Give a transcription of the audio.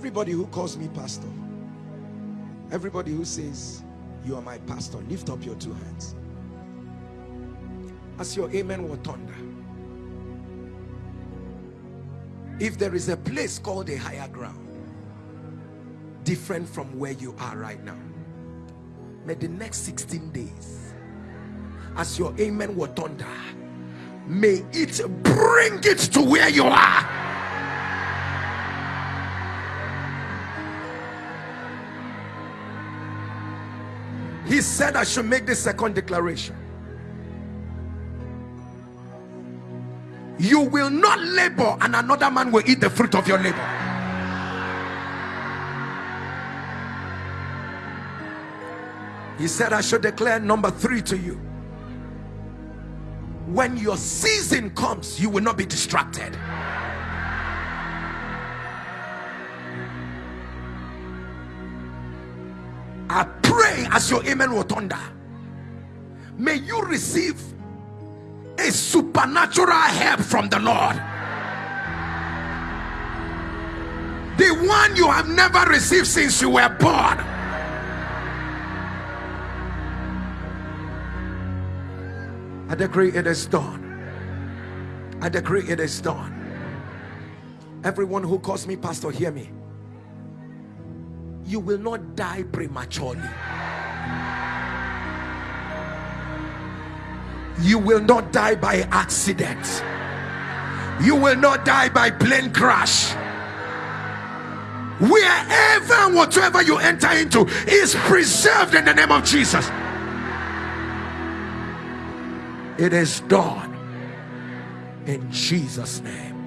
Everybody who calls me pastor, everybody who says, You are my pastor, lift up your two hands. As your amen will thunder. If there is a place called a higher ground, different from where you are right now, may the next 16 days, as your amen will thunder, may it bring it to where you are. He said I should make the second declaration. You will not labor and another man will eat the fruit of your labor. He said I should declare number three to you. When your season comes, you will not be distracted. I pray as your amen will thunder. May you receive a supernatural help from the Lord. The one you have never received since you were born. I decree it is done. I decree it is done. Everyone who calls me pastor, hear me you will not die prematurely. You will not die by accident. You will not die by plane crash. Wherever and whatever you enter into is preserved in the name of jesus. It is done in jesus name